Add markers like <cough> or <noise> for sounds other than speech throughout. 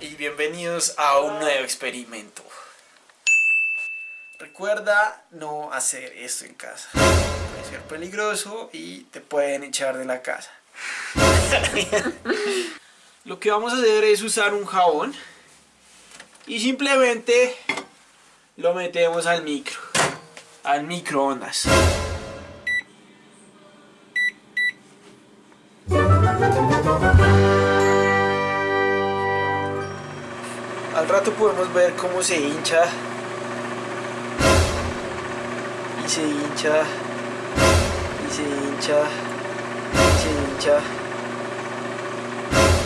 y bienvenidos a un nuevo experimento. Recuerda no hacer esto en casa. Puede ser peligroso y te pueden echar de la casa. <laughs> Lo que vamos a hacer es usar un jabón y simplemente lo metemos al micro, al microondas. Rato podemos ver cómo se hincha y se hincha y se hincha y se hincha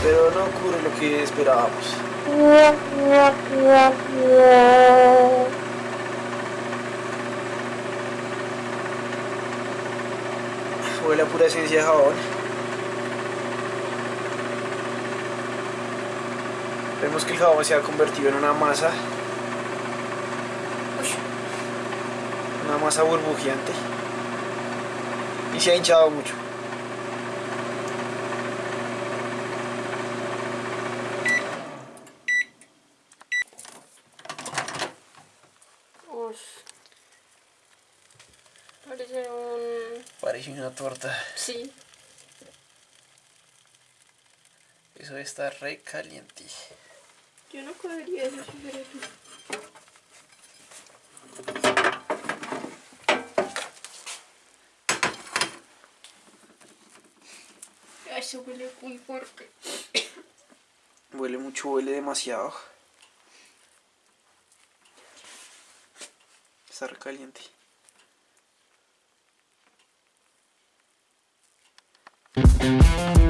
pero no ocurre lo que esperábamos. Huele a pura esencia de jabón. Vemos que el jabón se ha convertido en una masa. Una masa burbujeante. Y se ha hinchado mucho. Uy. Parece un... Parece una torta. Sí. Eso está re caliente debería se huele muy fuerte. Huele mucho, huele demasiado. Está recaliente. caliente.